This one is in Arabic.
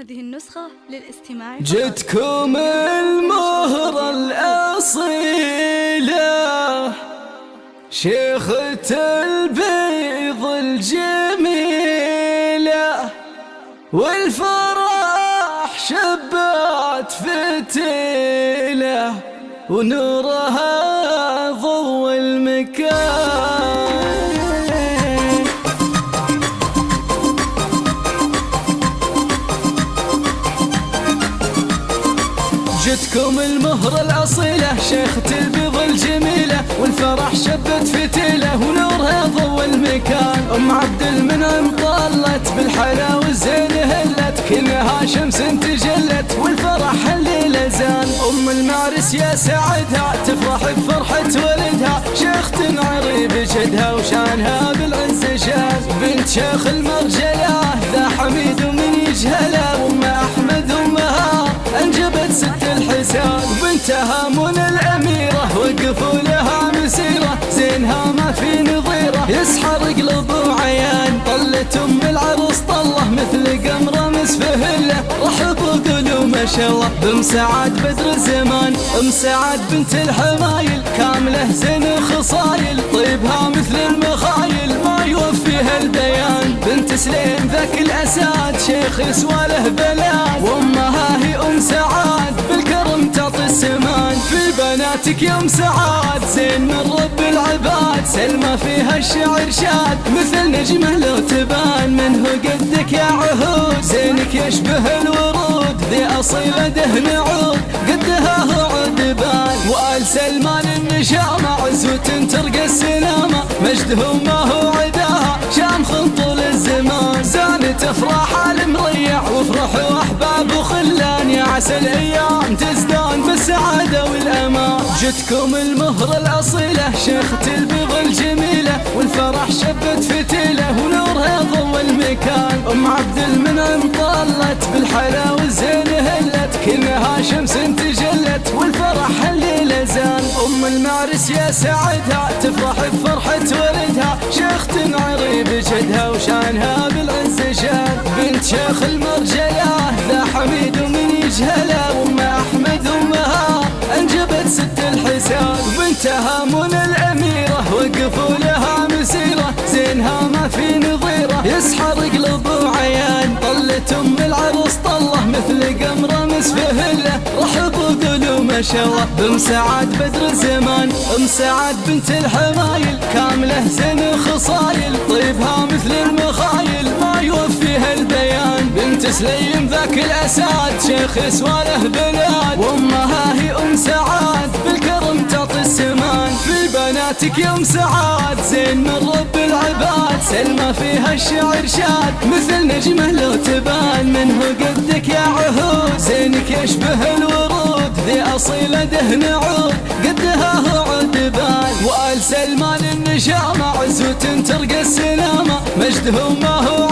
هذه النسخة للاستماع جتكم المهرة الأصيلة شيخة البيض الجميلة والفرح شبات فتيلة ونورها جتكم المهرة الأصيلة شيخة البيض الجميلة والفرح شبت فتيلة ونورها ضوى المكان. أم عبد المنعم طلت بالحلا والزين هلت كلها شمس تجلت والفرح الليلة زان. أم المعرس يا سعدها تفرح بفرحة ولدها. شيخ تنعري بجدها وشانها بالعز شان بنت شيخ المرجلة ست الحسان بنتها من الأميرة وقفوا لها مسيرة زينها ما في نظيرة. يسحر قلب وعيان طلت أم العروس طلة مثل قمرة مسفهلة رحب وقولوا ما شاء الله بم سعاد بدر الزمان. ام سعاد بنت الحمايل كاملة زين خصايل طيبها مثل المخايل ما يوفيها البيان بنت سليم ذاك الأساد شيخ يسوى له بلاد. وأمها هي أم سعاد تعطي السمان في بناتك يوم سعاد. زين من رب العباد سلمى فيها الشعر شاد. مثل نجمة لو تبان منه قدك يا عهود؟ زينك يشبه الورود ذي أصيلة دهن عود. قدها هو عود بان وآل سلمان النشامة عزوة ترقى السلامة مجده ما هو عداها شام طول الزمان زانت افراح المريع وافرحوا احباب وخلان. يا عسى الأيام جتكم المهرة الأصيلة شيخة البيض الجميلة والفرح شبت فتيلة ونورها ضوى المكان. أم عبد المنعم طلت بالحلا والزين هلت كلها شمس تجلت والفرح الليلة زان. أم المعرس يا سعدها تفرح بفرحة ولدها. شيخ تنعري بجدها وشانها بالعز شان بنت شيخ المرجله الاميره وقفوا لها مسيره زينها ما في نظيرة. يسحر قلب وعيان طلت ام العروس طلة. مثل قمرة مسفهلة رحب وقولوا ما شاء الله بم سعاد بدر زمان ام سعاد بنت الحمايل. سليم ذاك الاساد شيخ يسواله بلاد وامها هي أم سعاد بالكرم تعطي السمان. في بناتك يوم سعاد زين من رب العباد. سلمى فيها الشعر شاد مثل نجمه لو تبان منه قدك يا عهود؟ زينك يشبه الورود. ذي أصيلة دهن عود قدها هو عود بان وآل سلمان النشامة عزوة ترقى السلامة. مجده ما هو